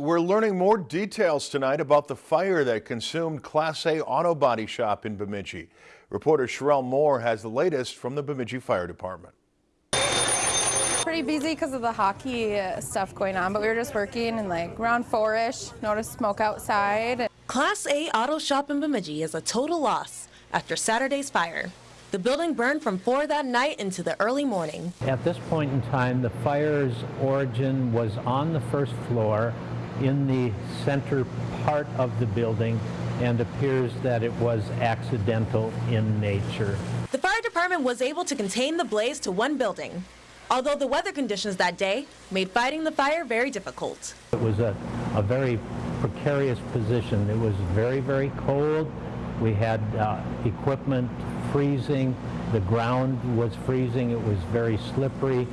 We're learning more details tonight about the fire that consumed Class A auto body shop in Bemidji. Reporter Sherelle Moore has the latest from the Bemidji Fire Department. Pretty busy because of the hockey uh, stuff going on, but we were just working and like around four-ish, noticed smoke outside. Class A auto shop in Bemidji is a total loss after Saturday's fire. The building burned from 4 that night into the early morning. At this point in time, the fire's origin was on the first floor in the center part of the building and appears that it was accidental in nature. The fire department was able to contain the blaze to one building, although the weather conditions that day made fighting the fire very difficult. It was a, a very precarious position. It was very, very cold. We had uh, equipment freezing. The ground was freezing. It was very slippery.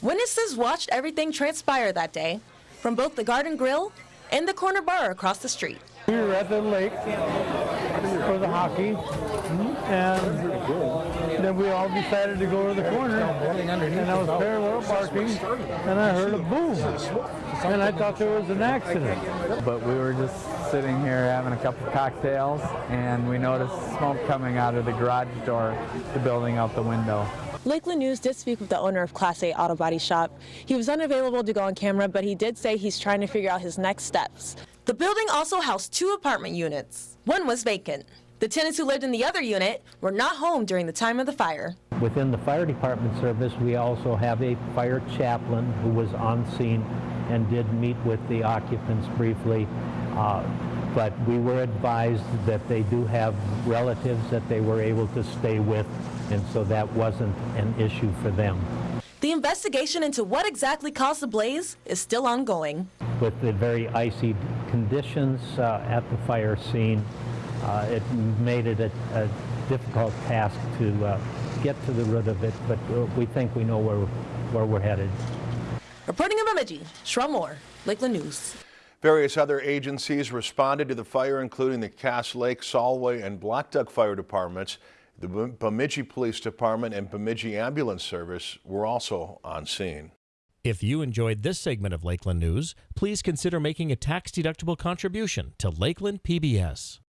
Witnesses watched everything transpire that day from both the Garden Grill and the corner bar across the street. We were at the lake for the hockey, and then we all decided to go to the corner, and I was parallel parking, and I heard a boom, and I thought there was an accident. But we were just sitting here having a couple of cocktails, and we noticed smoke coming out of the garage door, the building out the window. Lakeland News did speak with the owner of Class A Auto Body Shop. He was unavailable to go on camera, but he did say he's trying to figure out his next steps. The building also housed two apartment units. One was vacant. The tenants who lived in the other unit were not home during the time of the fire. Within the fire department service, we also have a fire chaplain who was on scene and did meet with the occupants briefly. Uh, but we were advised that they do have relatives that they were able to stay with, and so that wasn't an issue for them. The investigation into what exactly caused the blaze is still ongoing. With the very icy conditions uh, at the fire scene, uh, it made it a, a difficult task to uh, get to the root of it, but uh, we think we know where, where we're headed. Reporting in Bemidji, Sherelle Moore, Lakeland News. Various other agencies responded to the fire, including the Cass Lake, Solway, and Black Duck Fire Departments. The Bemidji Police Department and Bemidji Ambulance Service were also on scene. If you enjoyed this segment of Lakeland News, please consider making a tax-deductible contribution to Lakeland PBS.